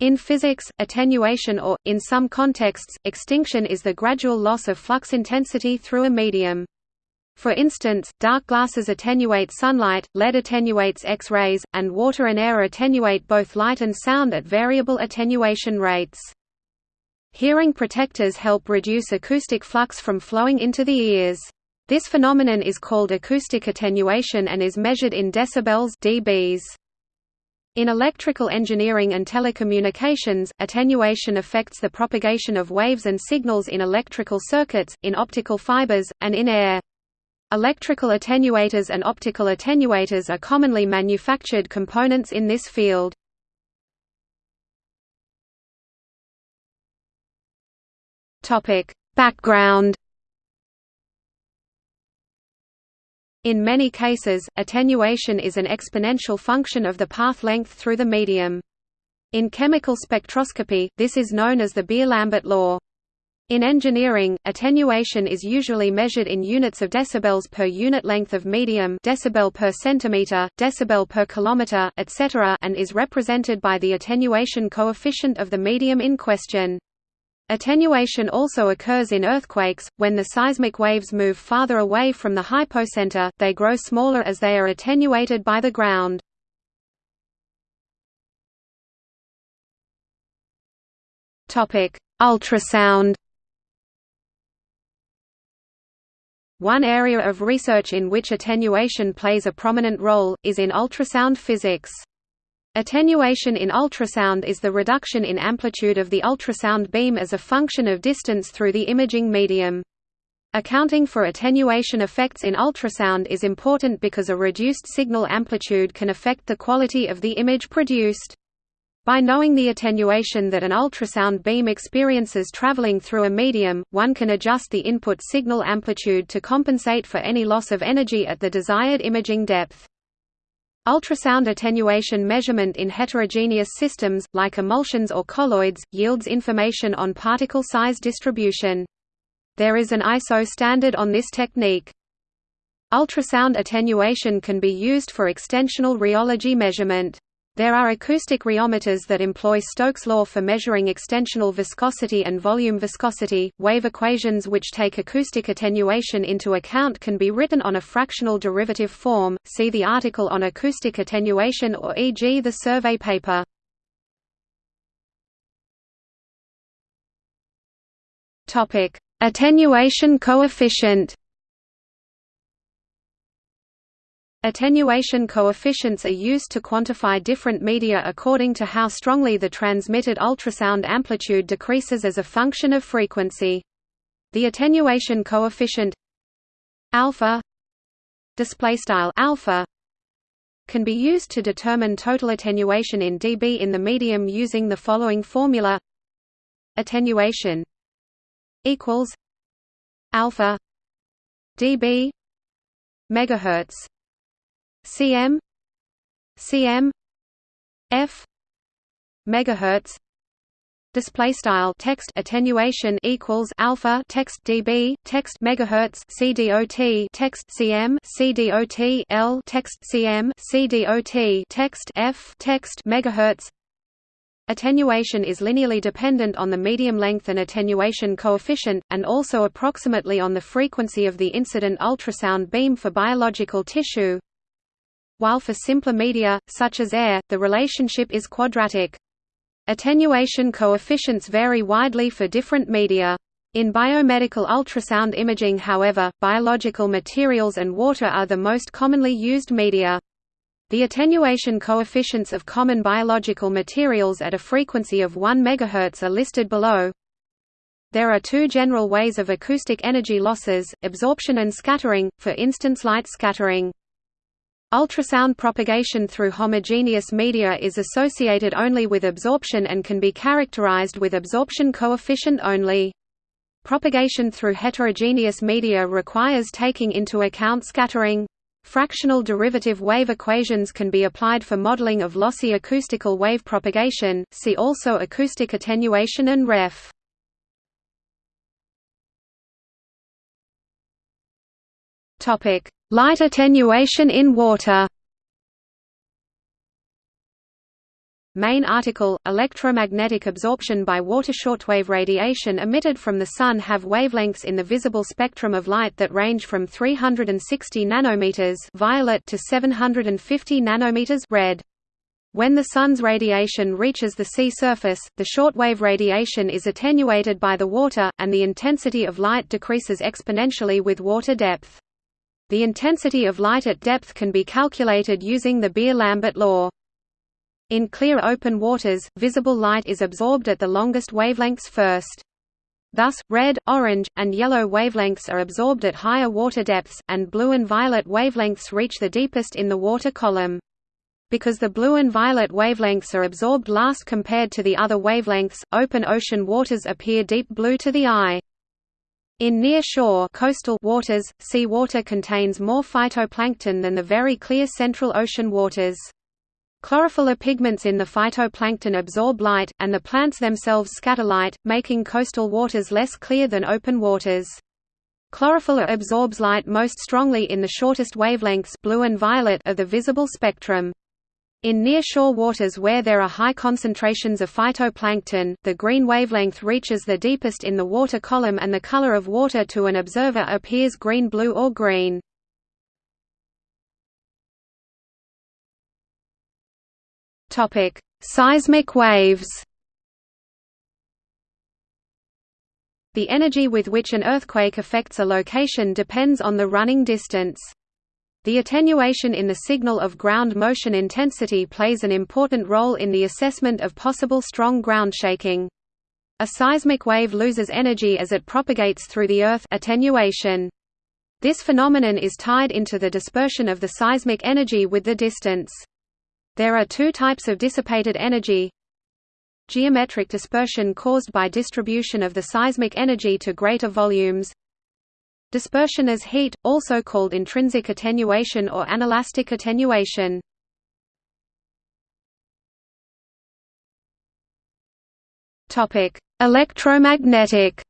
In physics, attenuation or, in some contexts, extinction is the gradual loss of flux intensity through a medium. For instance, dark glasses attenuate sunlight, lead attenuates X-rays, and water and air attenuate both light and sound at variable attenuation rates. Hearing protectors help reduce acoustic flux from flowing into the ears. This phenomenon is called acoustic attenuation and is measured in decibels dBs. In electrical engineering and telecommunications, attenuation affects the propagation of waves and signals in electrical circuits, in optical fibers, and in air. Electrical attenuators and optical attenuators are commonly manufactured components in this field. Background In many cases, attenuation is an exponential function of the path length through the medium. In chemical spectroscopy, this is known as the Beer-Lambert law. In engineering, attenuation is usually measured in units of decibels per unit length of medium decibel per centimeter, decibel per kilometer, etc. and is represented by the attenuation coefficient of the medium in question. Attenuation also occurs in earthquakes, when the seismic waves move farther away from the hypocenter, they grow smaller as they are attenuated by the ground. Ultrasound One area of research in which attenuation plays a prominent role, is in ultrasound physics. Attenuation in ultrasound is the reduction in amplitude of the ultrasound beam as a function of distance through the imaging medium. Accounting for attenuation effects in ultrasound is important because a reduced signal amplitude can affect the quality of the image produced. By knowing the attenuation that an ultrasound beam experiences traveling through a medium, one can adjust the input signal amplitude to compensate for any loss of energy at the desired imaging depth. Ultrasound attenuation measurement in heterogeneous systems, like emulsions or colloids, yields information on particle size distribution. There is an ISO standard on this technique. Ultrasound attenuation can be used for extensional rheology measurement. There are acoustic rheometers that employ Stokes' law for measuring extensional viscosity and volume viscosity. Wave equations which take acoustic attenuation into account can be written on a fractional derivative form. See the article on acoustic attenuation or e.g. the survey paper. Topic: Attenuation coefficient. Attenuation coefficients are used to quantify different media according to how strongly the transmitted ultrasound amplitude decreases as a function of frequency. The attenuation coefficient alpha displaystyle alpha can be used to determine total attenuation in dB in the medium using the following formula attenuation equals alpha dB megahertz cm. Cm. F. Megahertz. Display style text attenuation equals alpha text dB text megahertz cdot text cm cdot l text cm cdot text f text megahertz. Attenuation is linearly dependent on the medium length and attenuation coefficient, and also approximately on the frequency of the incident ultrasound beam for biological tissue while for simpler media, such as air, the relationship is quadratic. Attenuation coefficients vary widely for different media. In biomedical ultrasound imaging however, biological materials and water are the most commonly used media. The attenuation coefficients of common biological materials at a frequency of 1 MHz are listed below. There are two general ways of acoustic energy losses, absorption and scattering, for instance light scattering. Ultrasound propagation through homogeneous media is associated only with absorption and can be characterized with absorption coefficient only. Propagation through heterogeneous media requires taking into account scattering. Fractional derivative wave equations can be applied for modeling of lossy acoustical wave propagation, see also acoustic attenuation and ref. Light attenuation in water Main article, electromagnetic absorption by water shortwave radiation emitted from the Sun have wavelengths in the visible spectrum of light that range from 360 nanometers violet to 750 nanometers red. When the Sun's radiation reaches the sea surface, the shortwave radiation is attenuated by the water, and the intensity of light decreases exponentially with water depth. The intensity of light at depth can be calculated using the Beer-Lambert law. In clear open waters, visible light is absorbed at the longest wavelengths first. Thus, red, orange, and yellow wavelengths are absorbed at higher water depths, and blue and violet wavelengths reach the deepest in the water column. Because the blue and violet wavelengths are absorbed last compared to the other wavelengths, open ocean waters appear deep blue to the eye. In near-shore coastal waters, sea water contains more phytoplankton than the very clear central ocean waters. Chlorophyll pigments in the phytoplankton absorb light, and the plants themselves scatter light, making coastal waters less clear than open waters. Chlorophyll absorbs light most strongly in the shortest wavelengths blue and violet of the visible spectrum. In near-shore waters where there are high concentrations of phytoplankton, the green wavelength reaches the deepest in the water column and the color of water to an observer appears green-blue or green. Seismic waves. The energy with which an earthquake affects a location depends on the running distance. The attenuation in the signal of ground motion intensity plays an important role in the assessment of possible strong ground shaking. A seismic wave loses energy as it propagates through the Earth attenuation. This phenomenon is tied into the dispersion of the seismic energy with the distance. There are two types of dissipated energy geometric dispersion caused by distribution of the seismic energy to greater volumes dispersion as heat, also called intrinsic attenuation or anelastic attenuation. Topic: Electromagnetic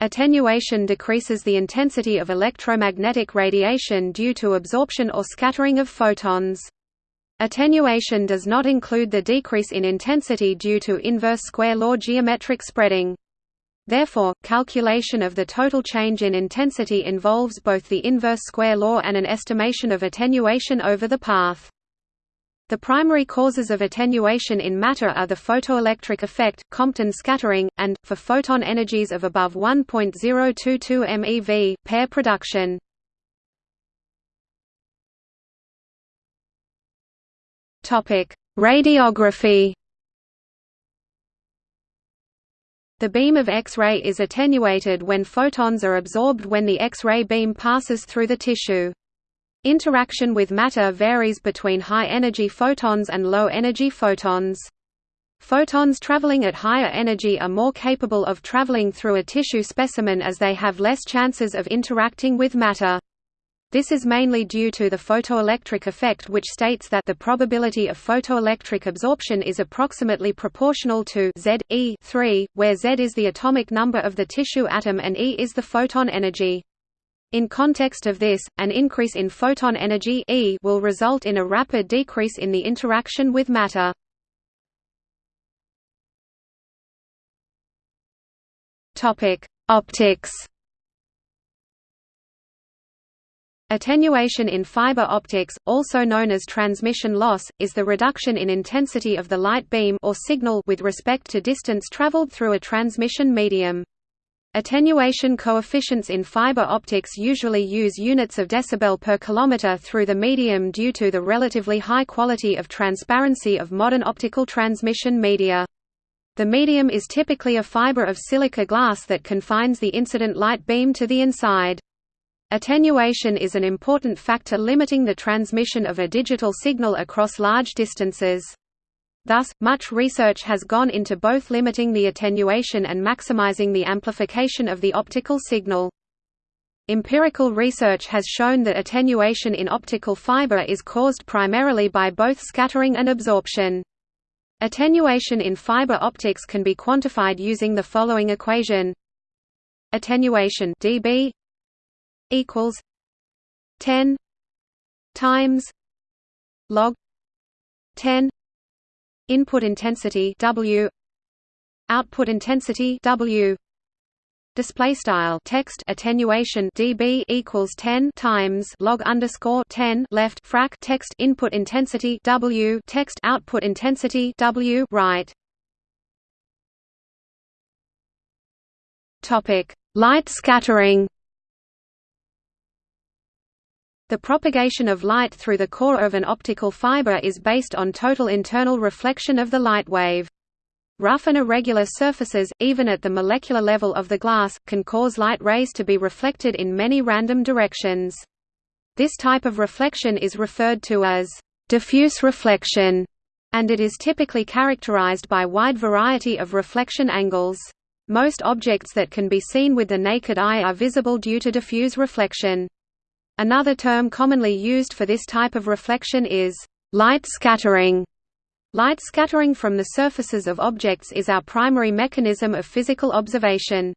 Attenuation decreases the intensity of electromagnetic radiation due to absorption or scattering of photons. Attenuation does not include the decrease in intensity due to inverse square law geometric spreading. Therefore, calculation of the total change in intensity involves both the inverse square law and an estimation of attenuation over the path. The primary causes of attenuation in matter are the photoelectric effect, Compton scattering, and, for photon energies of above 1.022 MeV, pair production. Radiography The beam of X-ray is attenuated when photons are absorbed when the X-ray beam passes through the tissue. Interaction with matter varies between high-energy photons and low-energy photons. Photons traveling at higher energy are more capable of traveling through a tissue specimen as they have less chances of interacting with matter. This is mainly due to the photoelectric effect which states that the probability of photoelectric absorption is approximately proportional to Z, E 3, where Z is the atomic number of the tissue atom and E is the photon energy. In context of this, an increase in photon energy e will result in a rapid decrease in the interaction with matter. Optics. Attenuation in fiber optics, also known as transmission loss, is the reduction in intensity of the light beam or signal with respect to distance traveled through a transmission medium. Attenuation coefficients in fiber optics usually use units of decibel per kilometer through the medium due to the relatively high quality of transparency of modern optical transmission media. The medium is typically a fiber of silica glass that confines the incident light beam to the inside. Attenuation is an important factor limiting the transmission of a digital signal across large distances. Thus, much research has gone into both limiting the attenuation and maximizing the amplification of the optical signal. Empirical research has shown that attenuation in optical fiber is caused primarily by both scattering and absorption. Attenuation in fiber optics can be quantified using the following equation: attenuation dB equals 10 times log 10 input intensity W output intensity W. Display style text attenuation dB equals 10 times log underscore 10 left frac text input intensity W text output intensity W right. Topic light scattering the propagation of light through the core of an optical fiber is based on total internal reflection of the light wave Rough and irregular surfaces, even at the molecular level of the glass, can cause light rays to be reflected in many random directions. This type of reflection is referred to as diffuse reflection, and it is typically characterized by wide variety of reflection angles. Most objects that can be seen with the naked eye are visible due to diffuse reflection. Another term commonly used for this type of reflection is light scattering. Light scattering from the surfaces of objects is our primary mechanism of physical observation.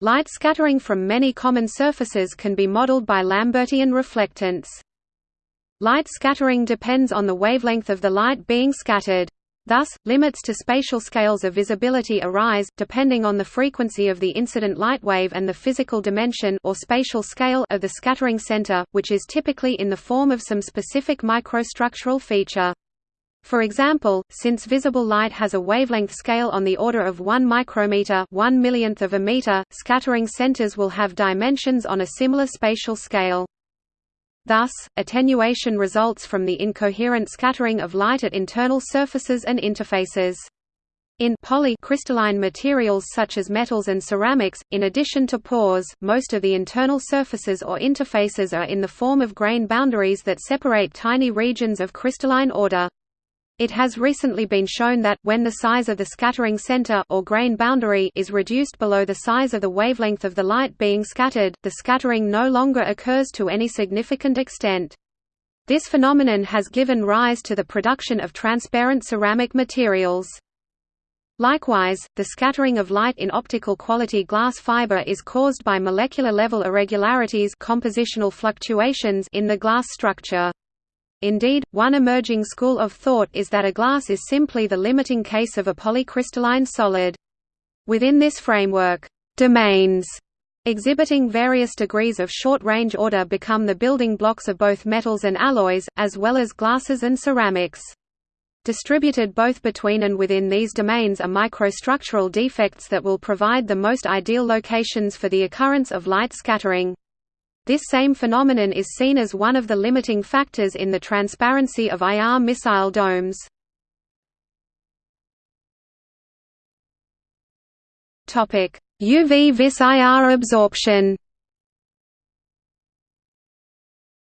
Light scattering from many common surfaces can be modeled by Lambertian reflectance. Light scattering depends on the wavelength of the light being scattered. Thus, limits to spatial scales of visibility arise, depending on the frequency of the incident light wave and the physical dimension or spatial scale of the scattering center, which is typically in the form of some specific microstructural feature. For example, since visible light has a wavelength scale on the order of 1 micrometer 1 millionth of a meter, scattering centers will have dimensions on a similar spatial scale. Thus, attenuation results from the incoherent scattering of light at internal surfaces and interfaces. In polycrystalline materials such as metals and ceramics, in addition to pores, most of the internal surfaces or interfaces are in the form of grain boundaries that separate tiny regions of crystalline order. It has recently been shown that, when the size of the scattering center or grain boundary is reduced below the size of the wavelength of the light being scattered, the scattering no longer occurs to any significant extent. This phenomenon has given rise to the production of transparent ceramic materials. Likewise, the scattering of light in optical quality glass fiber is caused by molecular level irregularities compositional fluctuations in the glass structure. Indeed, one emerging school of thought is that a glass is simply the limiting case of a polycrystalline solid. Within this framework, domains exhibiting various degrees of short-range order become the building blocks of both metals and alloys, as well as glasses and ceramics. Distributed both between and within these domains are microstructural defects that will provide the most ideal locations for the occurrence of light scattering. This same phenomenon is seen as one of the limiting factors in the transparency of IR missile domes. UV vis IR absorption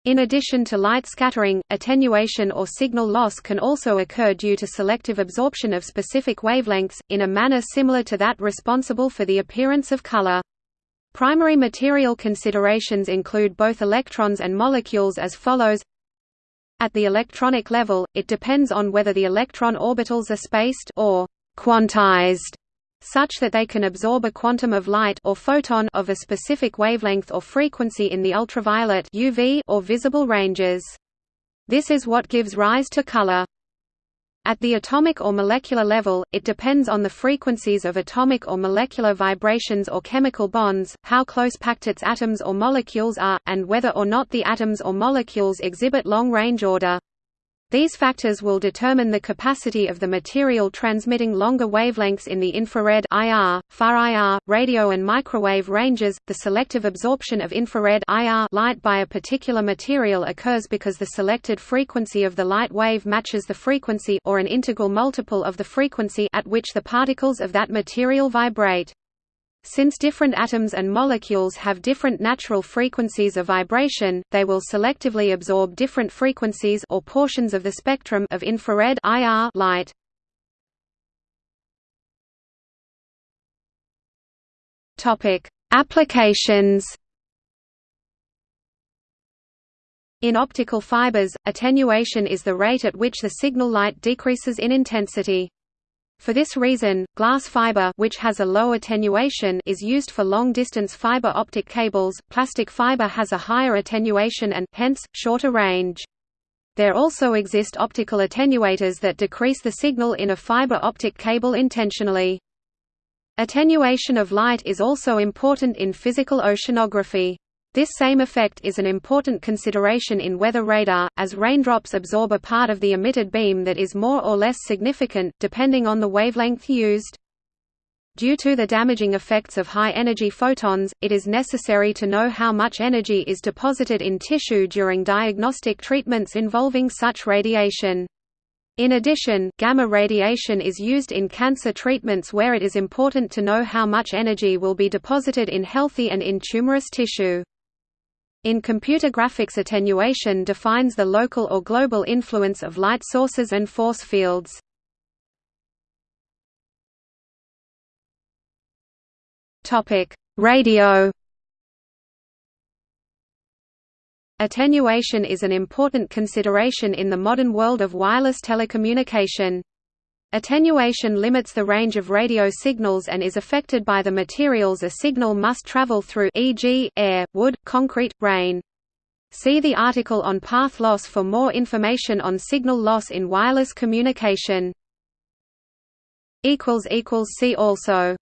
In addition to light scattering, attenuation or signal loss can also occur due to selective absorption of specific wavelengths, in a manner similar to that responsible for the appearance of color. Primary material considerations include both electrons and molecules as follows At the electronic level, it depends on whether the electron orbitals are spaced or quantized such that they can absorb a quantum of light or photon of a specific wavelength or frequency in the ultraviolet UV or visible ranges. This is what gives rise to color. At the atomic or molecular level, it depends on the frequencies of atomic or molecular vibrations or chemical bonds, how close packed its atoms or molecules are, and whether or not the atoms or molecules exhibit long-range order. These factors will determine the capacity of the material transmitting longer wavelengths in the infrared IR, far IR, radio and microwave ranges. The selective absorption of infrared IR light by a particular material occurs because the selected frequency of the light wave matches the frequency or an integral multiple of the frequency at which the particles of that material vibrate. Since different atoms and molecules have different natural frequencies of vibration, they will selectively absorb different frequencies or portions of the spectrum of infrared IR light. Topic: Applications. In optical fibers, attenuation is the rate at which the signal light decreases in intensity. For this reason, glass fiber which has a low attenuation is used for long-distance fiber optic cables. Plastic fiber has a higher attenuation and hence shorter range. There also exist optical attenuators that decrease the signal in a fiber optic cable intentionally. Attenuation of light is also important in physical oceanography. This same effect is an important consideration in weather radar, as raindrops absorb a part of the emitted beam that is more or less significant, depending on the wavelength used. Due to the damaging effects of high-energy photons, it is necessary to know how much energy is deposited in tissue during diagnostic treatments involving such radiation. In addition, gamma radiation is used in cancer treatments where it is important to know how much energy will be deposited in healthy and in tumorous tissue. In computer graphics attenuation defines the local or global influence of light sources and force fields. Radio. Attenuation is an important consideration in the modern world of wireless telecommunication. Attenuation limits the range of radio signals and is affected by the materials a signal must travel through e.g., air, wood, concrete, rain. See the article on path loss for more information on signal loss in wireless communication. See also